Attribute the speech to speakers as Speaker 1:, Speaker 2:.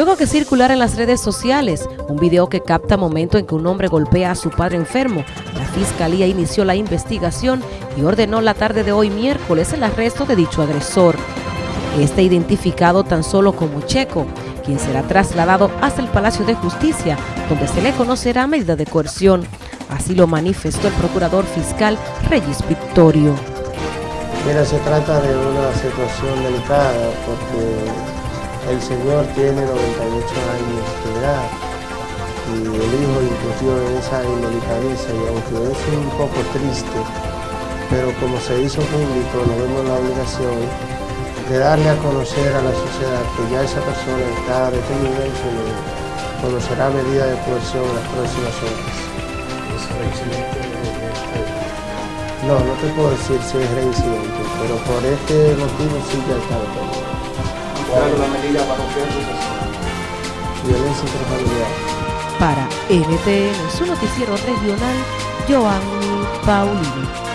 Speaker 1: Luego que circular en las redes sociales un video que capta momento en que un hombre golpea a su padre enfermo, la fiscalía inició la investigación y ordenó la tarde de hoy miércoles el arresto de dicho agresor. Este identificado tan solo como Checo, quien será trasladado hasta el Palacio de Justicia, donde se le conocerá medida de coerción. Así lo manifestó el procurador fiscal Reyes Victorio.
Speaker 2: Mira, se trata de una situación delicada porque el señor tiene 98 años de edad y el hijo incurrió en esa indelicadeza y aunque es un poco triste, pero como se hizo público, nos vemos la obligación de darle a conocer a la sociedad que ya esa persona está detenida y se le conocerá medida de coerción en las próximas horas. ¿Es reincidente? No, no te puedo decir si es reincidente, pero por este motivo sí ya está detenido
Speaker 3: la medida para
Speaker 2: Violencia intrafamiliar.
Speaker 1: Para NTN, su noticiero regional, Joanny Paulino.